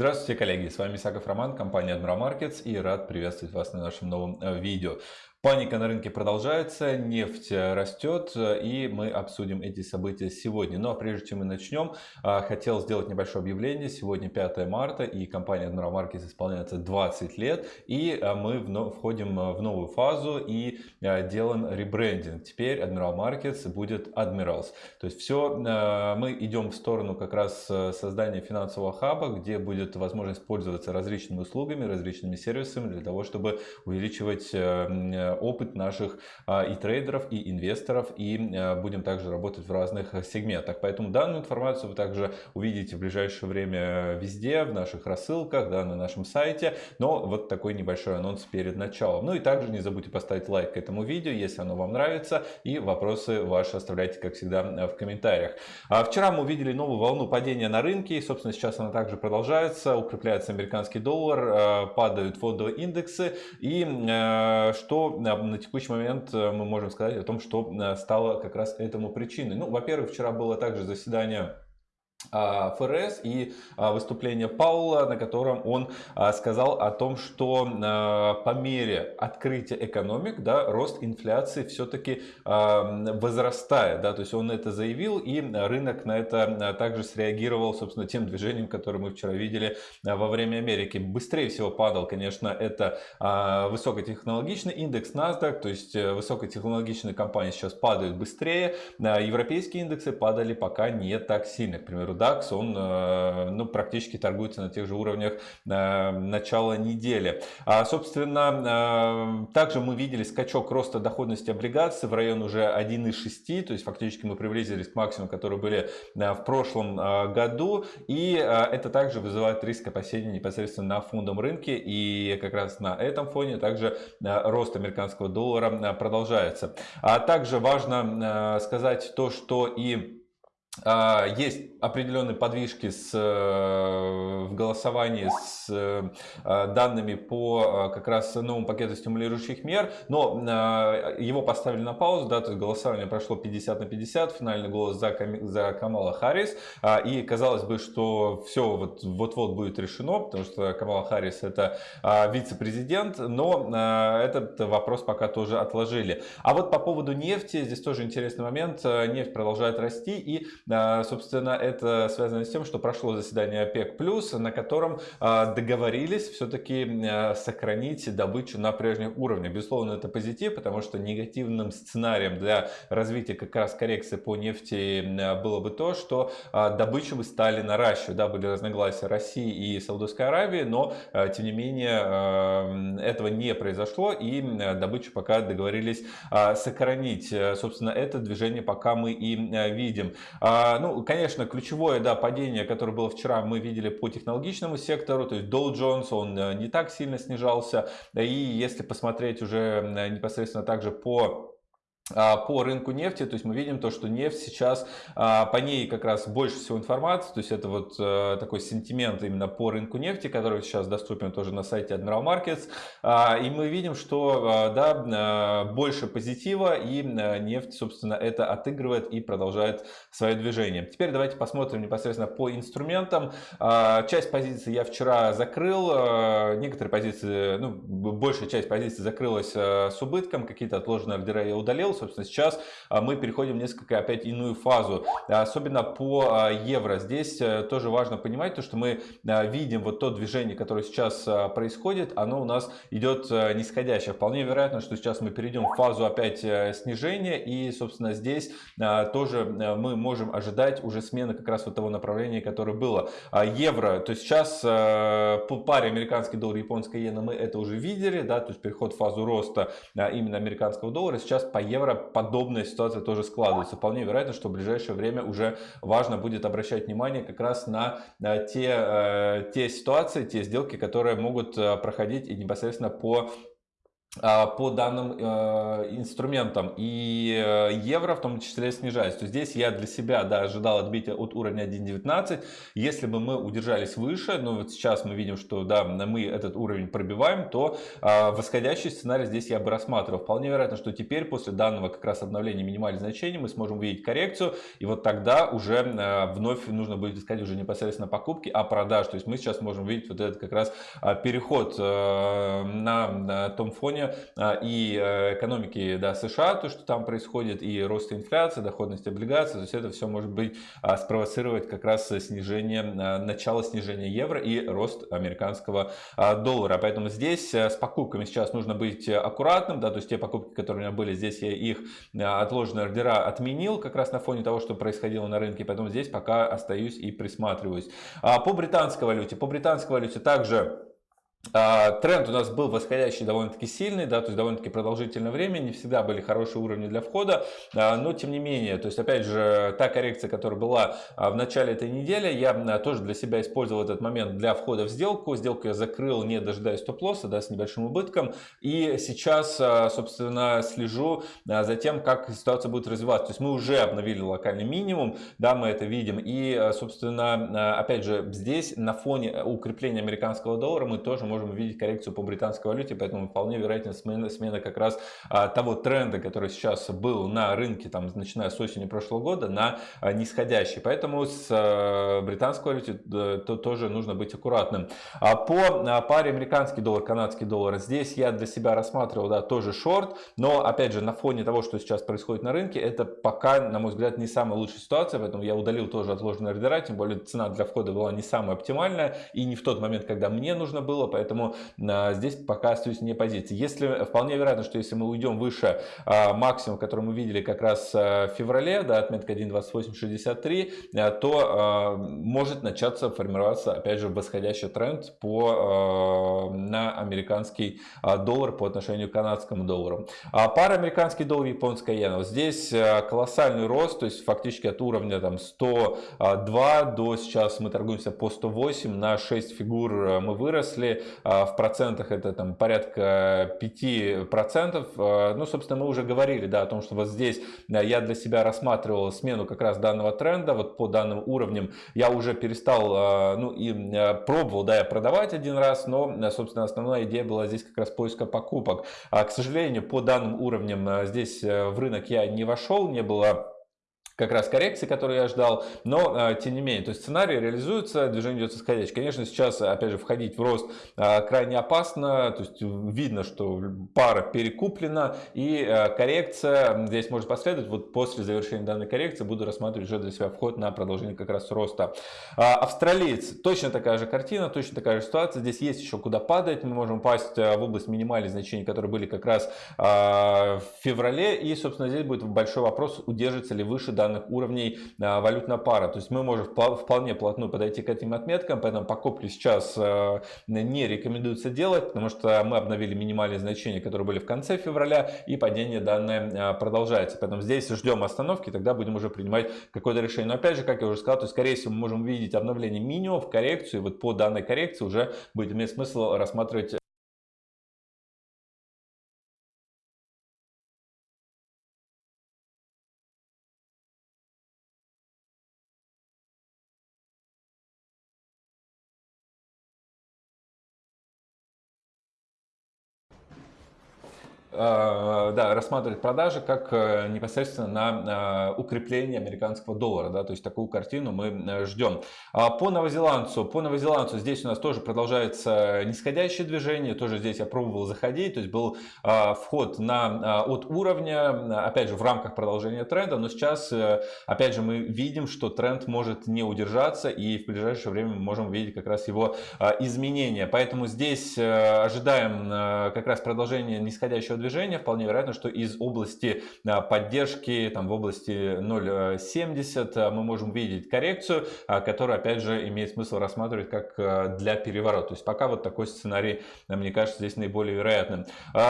Здравствуйте, коллеги! С вами Исаков Роман, компания Admiral Markets и рад приветствовать вас на нашем новом э, видео. Паника на рынке продолжается, нефть э, растет, э, и мы обсудим эти события сегодня. Но ну, а прежде чем мы начнем, э, хотел сделать небольшое объявление. Сегодня 5 марта, и компания Admiral Markets исполняется 20 лет, и мы входим в новую фазу и делаем ребрендинг. Теперь Admiral Markets будет Admirals. То есть все, мы идем в сторону как раз создания финансового хаба, где будет возможность пользоваться различными услугами, различными сервисами для того, чтобы увеличивать опыт наших а, и трейдеров, и инвесторов, и а, будем также работать в разных сегментах. Поэтому данную информацию вы также увидите в ближайшее время везде, в наших рассылках, да, на нашем сайте. Но вот такой небольшой анонс перед началом. Ну и также не забудьте поставить лайк этому видео, если оно вам нравится, и вопросы ваши оставляйте, как всегда, в комментариях. А вчера мы увидели новую волну падения на рынке, и, собственно, сейчас она также продолжается, укрепляется американский доллар, падают фондовые индексы, и что на текущий момент э, мы можем сказать о том, что э, стало как раз этому причиной. Ну, во-первых, вчера было также заседание ФРС и а, выступление Паула, на котором он а, сказал о том, что по мере открытия экономик, да, рост инфляции все-таки возрастает, да, то есть он это заявил и рынок на это также среагировал, собственно, тем движением, которое мы вчера видели во время Америки. Быстрее всего падал, конечно, это высокотехнологичный индекс NASDAQ, то есть э, высокотехнологичные компании сейчас падают быстрее, европейские индексы падали пока не так сильно, к примеру, DAX, он э, ну, практически торгуется на тех же уровнях э, начала недели. А, собственно, э, также мы видели скачок роста доходности облигаций в район уже 1,6, то есть фактически мы приблизились к максимуму, которые были в прошлом году. И это также вызывает риск опасений непосредственно на фондовом рынке. И как раз на этом фоне также рост американского доллара продолжается. А также важно сказать то, что и есть определенные подвижки с, э, в голосовании с э, данными по э, как раз новому пакету стимулирующих мер, но его поставили на паузу, да, то есть голосование прошло 50 на 50, финальный голос за, за Камала Харрис, а, и казалось бы, что все вот-вот будет решено, потому что Камала Харрис это а, вице-президент, но этот вопрос пока тоже отложили. А вот по поводу нефти, здесь тоже интересный момент, нефть продолжает расти и а, собственно, это связано с тем, что прошло заседание ОПЕК+, на котором а, договорились все-таки а, сохранить добычу на прежних уровнях. Безусловно, это позитив, потому что негативным сценарием для развития как раз коррекции по нефти было бы то, что добычу бы стали наращивать. Да, были разногласия России и Саудовской Аравии, но тем не менее этого не произошло и добычу пока договорились сохранить. Собственно, это движение пока мы и видим. А, ну, конечно, ключевое да, падение, которое было вчера, мы видели по технологичному сектору, то есть Dow Jones, он э, не так сильно снижался. И если посмотреть уже непосредственно также по по рынку нефти, то есть мы видим то, что нефть сейчас, а, по ней как раз больше всего информации, то есть это вот э, такой сентимент именно по рынку нефти, который сейчас доступен тоже на сайте Admiral Markets, а, и мы видим, что да, больше позитива и нефть, собственно, это отыгрывает и продолжает свое движение. Теперь давайте посмотрим непосредственно по инструментам. Часть позиций я вчера закрыл, некоторые позиции, ну, большая часть позиций закрылась с убытком, какие-то отложенные ордера я удалил, Собственно, сейчас а, мы переходим в несколько опять иную фазу, особенно по а, евро. Здесь э, тоже важно понимать то, что мы а, видим вот то движение, которое сейчас происходит, оно у нас идет э, нисходящее. Вполне вероятно, что сейчас мы перейдем в фазу опять э, снижения и, собственно, здесь тоже мы можем ожидать уже смены как раз вот того направления, которое было. Евро, то есть сейчас по паре американский доллар, японская иена мы это уже видели, да, то есть переход в фазу роста именно американского доллара. Сейчас по евро евро подобная ситуация тоже складывается. Вполне вероятно, что в ближайшее время уже важно будет обращать внимание как раз на те, э, те ситуации, те сделки, которые могут э, проходить и непосредственно по по данным э, инструментам и э, евро в том числе снижается. То здесь я для себя да, ожидал отбития от уровня 1.19. Если бы мы удержались выше, но вот сейчас мы видим, что да, мы этот уровень пробиваем, то э, восходящий сценарий здесь я бы рассматривал. Вполне вероятно, что теперь после данного как раз обновления минимальных значений мы сможем увидеть коррекцию. И вот тогда уже э, вновь нужно будет искать уже непосредственно покупки, а продаж. То есть мы сейчас можем видеть вот этот как раз э, переход э, на том фоне, фоне а, и э, экономики да, США, то, что там происходит, и роста инфляции, доходности облигаций, то есть это все может быть а, спровоцировать как раз снижение, а, начало снижения евро и рост американского доллара. Поэтому здесь э, с покупками сейчас нужно быть аккуратным, да, то есть те покупки, которые у меня были здесь, я их отложенные ордера отменил как раз на фоне того, что происходило на рынке, поэтому здесь пока остаюсь и присматриваюсь. По британской валюте, по британской валюте также тренд у нас был восходящий довольно-таки сильный, да, то есть довольно-таки продолжительное время, не всегда были хорошие уровни для входа, а, но тем не менее, то есть опять же, та коррекция, которая была а, в начале этой недели, я тоже для себя использовал этот момент для входа в сделку, сделку я закрыл, не дожидаясь стоп-лосса, да, с небольшим убытком, и сейчас, собственно, слежу за тем, как ситуация будет развиваться, то есть мы уже обновили локальный минимум, да, мы это видим, и, собственно, опять же, здесь на фоне укрепления американского доллара мы тоже можем увидеть коррекцию по британской валюте, поэтому вполне вероятно смена, смена как раз а, того тренда, который сейчас был на рынке, там, начиная с осени прошлого года, на а, нисходящий. Поэтому с а, британской валютой то, тоже нужно быть аккуратным. А по а, паре американский доллар, канадский доллар, здесь я для себя рассматривал, да, тоже шорт, но опять же на фоне того, что сейчас происходит на рынке, это пока, на мой взгляд, не самая лучшая ситуация, поэтому я удалил тоже отложенные ордера, тем более цена для входа была не самая оптимальная и не в тот момент, когда мне нужно было, поэтому а, здесь пока остаюсь не позиции. Если вполне вероятно, что если мы уйдем выше а, максимум, который мы видели как раз а, в феврале, да, отметка 1.2863, то может начаться формироваться опять же восходящий тренд по, на американский доллар по отношению к канадскому доллару. Пара американский доллар, японская иена. Вот здесь колоссальный рост, то есть фактически от уровня там 102 до сейчас мы торгуемся по 108, на 6 фигур мы выросли. А, в процентах это там порядка 5%. А, ну, собственно, мы уже говорили да, о том, что вот здесь я для себя рассматривал смену как раз данного тренда, вот по данным уровням я уже перестал, а, ну и пробовал, да, я продавать один раз, но, собственно, основная идея была здесь как раз поиска покупок. К сожалению, по данным уровням здесь э, в рынок я не вошел, не было как раз коррекции, которую я ждал, но а, тем не менее, то есть сценарий реализуется, движение идет восходящее. Конечно, сейчас, опять же, входить в рост а, крайне опасно, то есть видно, что пара перекуплена и а, коррекция здесь может последовать. Вот после завершения данной коррекции буду рассматривать уже для себя вход на продолжение как раз роста. Австралиец, точно такая же картина, точно такая же ситуация. Здесь есть еще куда падать, мы можем упасть в область минимальных значений, которые были как раз в феврале. И, собственно, здесь будет большой вопрос, удержится ли выше данной данных уровней а, валютная пара. То есть мы можем вполне плотно подойти к этим отметкам, поэтому покупки сейчас а, не рекомендуется делать, потому что мы обновили минимальные значения, которые были в конце февраля, и падение данное а, продолжается. Поэтому здесь ждем остановки, тогда будем уже принимать какое-то решение. Но опять же, как я уже сказал, то есть, скорее всего, мы можем увидеть обновление минимумов, коррекцию, и вот по данной коррекции уже будет иметь смысл рассматривать да, рассматривать продажи как э, непосредственно на э, укрепление американского доллара. Да, то есть такую картину мы ждем. А по новозеландцу, по новозеландцу здесь у нас тоже продолжается нисходящее движение. Тоже здесь я пробовал заходить. То есть был вход на, от уровня, опять же, в рамках продолжения тренда. Но сейчас, опять же, мы видим, что тренд может не удержаться. И в ближайшее время мы можем увидеть как раз его изменения. Поэтому здесь ожидаем как раз продолжения нисходящего движения движения. Вполне вероятно, что из области поддержки, там в области 0.70 мы можем видеть коррекцию, которая, опять же, имеет смысл рассматривать как для переворота. То есть пока вот такой сценарий, мне кажется, здесь наиболее вероятным.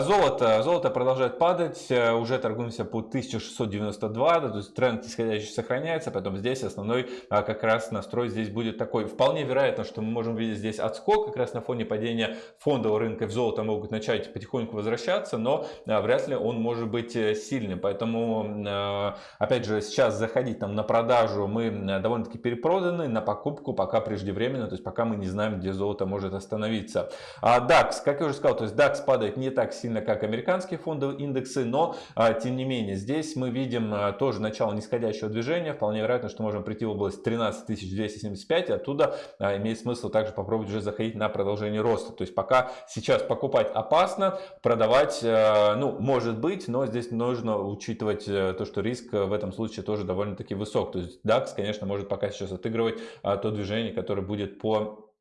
Золото. Золото продолжает падать. Уже торгуемся по 1692. То есть тренд исходящий сохраняется. Поэтому здесь основной как раз настрой здесь будет такой. Вполне вероятно, что мы можем видеть здесь отскок как раз на фоне падения фондового рынка в золото могут начать потихоньку возвращаться, но вряд ли он может быть э, сильным. Поэтому, опять же, сейчас заходить там на продажу мы довольно-таки перепроданы, на покупку пока преждевременно, то есть пока мы не знаем, где золото может остановиться. А DAX, как я уже сказал, то есть DAX падает не так сильно, как американские фондовые индексы, но тем не менее здесь мы видим тоже начало нисходящего движения. Вполне вероятно, что можем прийти в область 13 275, и оттуда имеет смысл также попробовать уже заходить на продолжение роста. То есть пока сейчас покупать опасно, продавать, ну, может быть, но здесь нужно учитывать э, то, что риск в этом случае тоже довольно-таки высок. То есть DAX, конечно, может пока сейчас отыгрывать то движение, которое будет по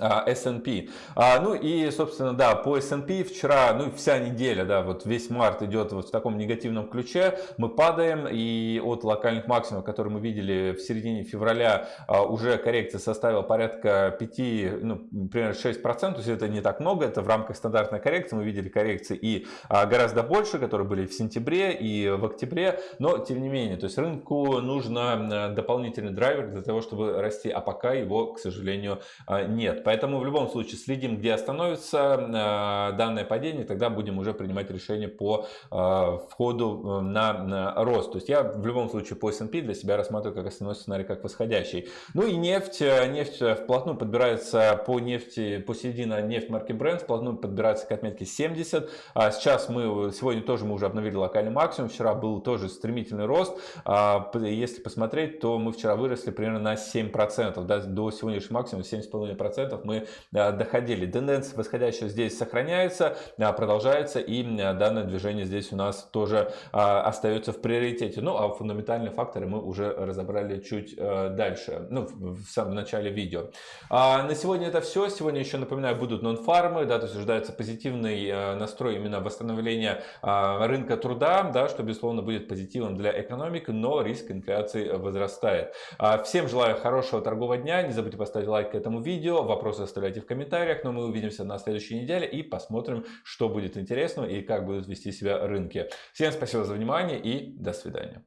S&P. А, ну и, собственно, да, по S&P вчера, ну вся неделя, да, вот весь март идет вот в таком негативном ключе. Мы падаем и от локальных максимумов, которые мы видели в середине февраля, а, уже коррекция составила порядка 5, ну, примерно 6%. То есть это не так много, это в рамках стандартной коррекции. Мы видели коррекции и а, гораздо больше, которые были в сентябре и в октябре. Но, тем не менее, то есть рынку нужно дополнительный драйвер для того, чтобы расти, а пока его, к сожалению, нет. Поэтому в любом случае следим, где остановится э, данное падение, тогда будем уже принимать решение по э, входу э, на рост. То есть я в любом случае по S&P для себя рассматриваю как основной сценарий, как восходящий. Ну и нефть. Нефть вплотную подбирается по нефти, по середине нефть марки Brent, вплотную подбирается к отметке 70. А сейчас мы, сегодня тоже мы уже обновили локальный максимум, вчера был тоже стремительный рост. А, если посмотреть, то мы вчера выросли примерно на 7%, да, до сегодняшнего максимума 7,5% мы э, доходили. Тенденция восходящая здесь сохраняется, э, продолжается и э, данное движение здесь у нас тоже остается в приоритете. Ну а фундаментальные факторы мы уже разобрали чуть дальше, ну в самом начале видео. А на сегодня это все. Сегодня еще напоминаю будут нон-фармы, да, то есть ожидается позитивный настрой именно восстановления рынка труда, да, что безусловно будет позитивом для экономики, но риск инфляции возрастает. А, всем желаю хорошего торгового дня, не забудьте поставить лайк этому видео, Вопросы оставляйте в комментариях, но мы увидимся на следующей неделе и посмотрим, что будет интересного и как будут вести себя рынки. Всем спасибо за внимание и до свидания.